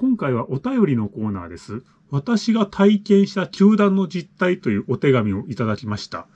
今回はお便りのコーナーです。私が体験した球団の実態というお手紙をいただきました。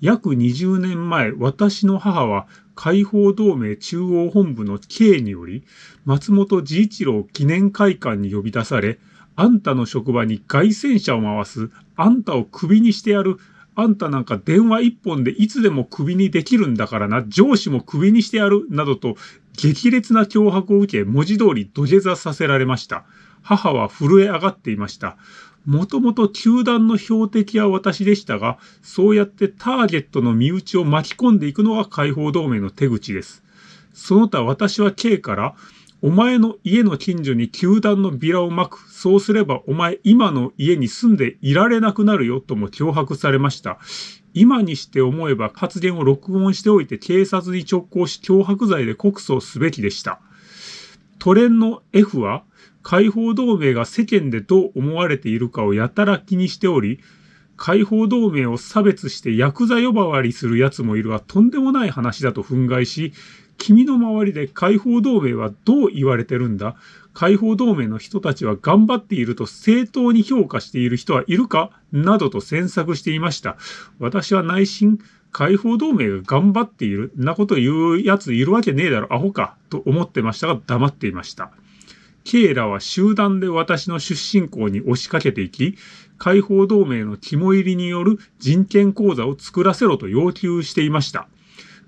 約20年前、私の母は解放同盟中央本部の刑により、松本治一郎記念会館に呼び出され、あんたの職場に外戦車を回す、あんたをクビにしてやる、あんたなんか電話一本でいつでもクビにできるんだからな、上司もクビにしてやる、などと激烈な脅迫を受け、文字通り土下座させられました。母は震え上がっていました。もともと球団の標的は私でしたが、そうやってターゲットの身内を巻き込んでいくのが解放同盟の手口です。その他私は K から、お前の家の近所に球団のビラを巻く。そうすればお前今の家に住んでいられなくなるよとも脅迫されました。今にして思えば発言を録音しておいて警察に直行し脅迫罪で告訴すべきでした。トレンの F は解放同盟が世間でどう思われているかをやたら気にしており、解放同盟を差別してヤクザ呼ばわりする奴もいるはとんでもない話だと憤慨し、君の周りで解放同盟はどう言われてるんだ？解放同盟の人たちは頑張っていると正当に評価している人はいるか？などと詮索していました。私は内心、解放同盟が頑張っている、なこと言う奴いるわけねえだろ、アホか、と思ってましたが黙っていました。ケイラは集団で私の出身校に押しかけていき、解放同盟の肝入りによる人権講座を作らせろと要求していました。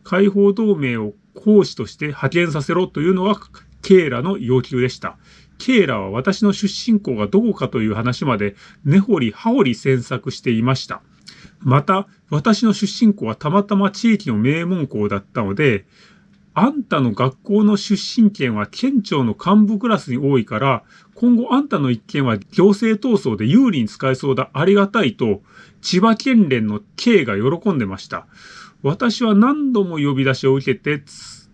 解放同盟を講師として派遣させろというのがケイラの要求でした。ケイラは私の出身校がどこかという話まで根掘り葉掘り詮索していました。また、私の出身校はたまたま地域の名門校だったので、あんたの学校の出身県は県庁の幹部クラスに多いから、今後あんたの一件は行政闘争で有利に使えそうだ、ありがたいと、千葉県連の K が喜んでました。私は何度も呼び出しを受けて、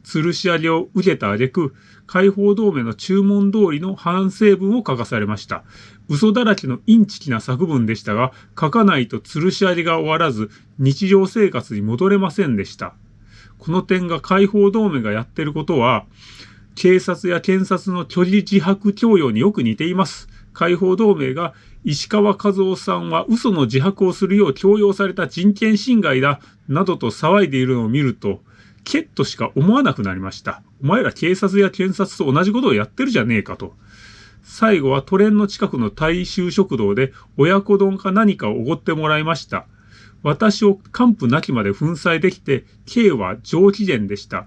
吊るし上げを受けた挙句、解放同盟の注文通りの反省文を書かされました。嘘だらけのインチキな作文でしたが、書かないと吊るし上げが終わらず、日常生活に戻れませんでした。この点が解放同盟がやってることは、警察や検察の虚偽自白供与によく似ています。解放同盟が石川和夫さんは嘘の自白をするよう強要された人権侵害だ、などと騒いでいるのを見ると、ケッとしか思わなくなりました。お前ら警察や検察と同じことをやってるじゃねえかと。最後はトレンの近くの大衆食堂で親子丼か何かをおごってもらいました。私を完膚なきまで粉砕できて、K は上機嫌でした。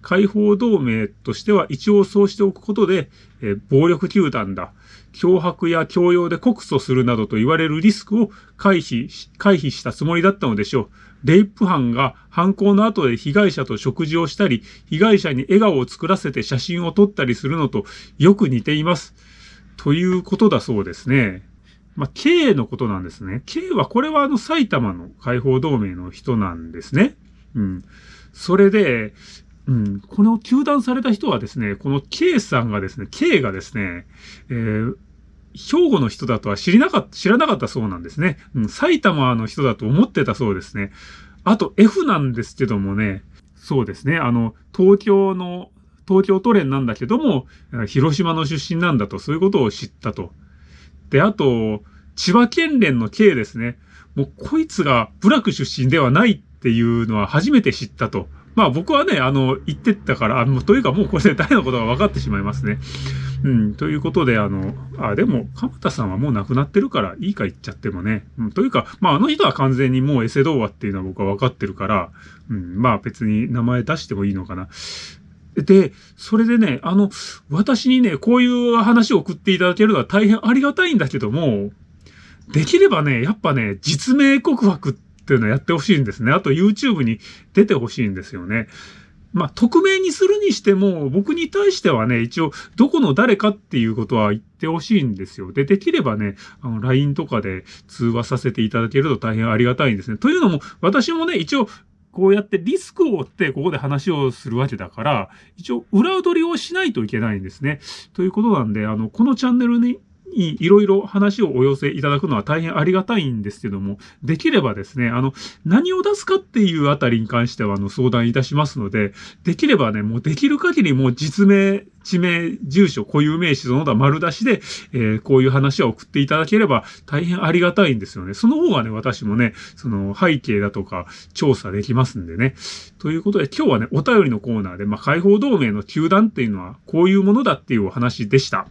解放同盟としては一応そうしておくことで、え暴力球団だ。脅迫や強要で告訴するなどと言われるリスクを回避回避したつもりだったのでしょう。レイプ犯が犯行の後で被害者と食事をしたり、被害者に笑顔を作らせて写真を撮ったりするのとよく似ています。ということだそうですね。まあ、K のことなんですね。K は、これはあの埼玉の解放同盟の人なんですね。うん。それで、うん、この休団された人はですね、この K さんがですね、K がですね、えー、兵庫の人だとは知りなかった、知らなかったそうなんですね。うん、埼玉の人だと思ってたそうですね。あと F なんですけどもね、そうですね、あの、東京の、東京都連なんだけども、広島の出身なんだと、そういうことを知ったと。で、あと、千葉県連の K ですね。もうこいつが部落出身ではないっていうのは初めて知ったと。まあ僕はね、あの、言ってったから、あの、というかもうこれで誰のことが分かってしまいますね。うん、ということで、あの、あ、でも、鎌田さんはもう亡くなってるから、いいか言っちゃってもね。うん、というか、まああの人は完全にもうエセ童話っていうのは僕は分かってるから、うん、まあ別に名前出してもいいのかな。で、それでね、あの、私にね、こういう話を送っていただけるのは大変ありがたいんだけども、できればね、やっぱね、実名告白っていうのをやってほしいんですね。あと YouTube に出てほしいんですよね。まあ、匿名にするにしても、僕に対してはね、一応、どこの誰かっていうことは言ってほしいんですよ。で、できればね、あの、LINE とかで通話させていただけると大変ありがたいんですね。というのも、私もね、一応、こうやってリスクを負ってここで話をするわけだから、一応裏取りをしないといけないんですね。ということなんで、あの、このチャンネルににいろいろ話をお寄せいただくのは大変ありがたいんですけども、できればですね、あの、何を出すかっていうあたりに関しては、あの、相談いたしますので、できればね、もうできる限りもう実名、地名、住所、固有名詞、その他丸出しで、えー、こういう話を送っていただければ大変ありがたいんですよね。その方がね、私もね、その背景だとか調査できますんでね。ということで、今日はね、お便りのコーナーで、まあ、解放同盟の球団っていうのはこういうものだっていうお話でした。